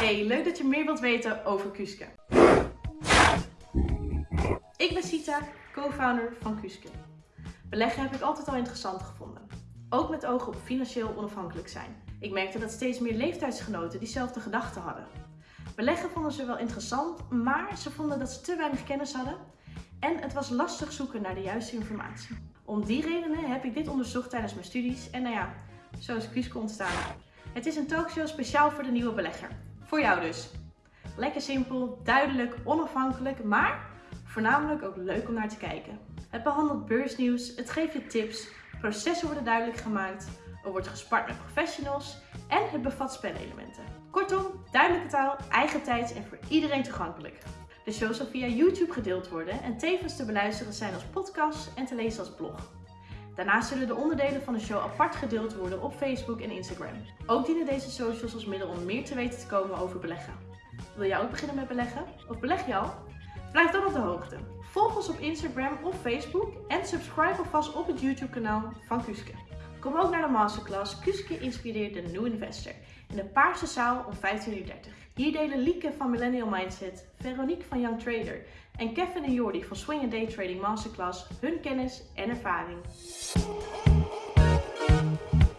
Hey, leuk dat je meer wilt weten over Kuske. Ik ben Sita, co-founder van Kuske. Beleggen heb ik altijd al interessant gevonden. Ook met ogen op financieel onafhankelijk zijn. Ik merkte dat steeds meer leeftijdsgenoten diezelfde gedachten hadden. Beleggen vonden ze wel interessant, maar ze vonden dat ze te weinig kennis hadden en het was lastig zoeken naar de juiste informatie. Om die redenen heb ik dit onderzocht tijdens mijn studies en nou ja, zo is Kuske ontstaan. Het is een talkshow speciaal voor de nieuwe belegger. Voor jou dus. Lekker simpel, duidelijk, onafhankelijk, maar voornamelijk ook leuk om naar te kijken. Het behandelt beursnieuws, het geeft je tips, processen worden duidelijk gemaakt, er wordt gespart met professionals en het bevat spelelementen. Kortom, duidelijke taal, eigen tijd en voor iedereen toegankelijk. De show zal via YouTube gedeeld worden en tevens te beluisteren zijn als podcast en te lezen als blog. Daarnaast zullen de onderdelen van de show apart gedeeld worden op Facebook en Instagram. Ook dienen deze socials als middel om meer te weten te komen over beleggen. Wil jij ook beginnen met beleggen? Of beleg je al? Blijf dan op de hoogte. Volg ons op Instagram of Facebook en subscribe alvast op het YouTube kanaal van Kuske. Kom ook naar de masterclass Kuske inspireert de New Investor in de Paarse Zaal om 15.30 uur. Hier delen Lieke van Millennial Mindset, Veronique van Young Trader en Kevin en Jordi van Swing Day Trading Masterclass hun kennis en ervaring. Peace.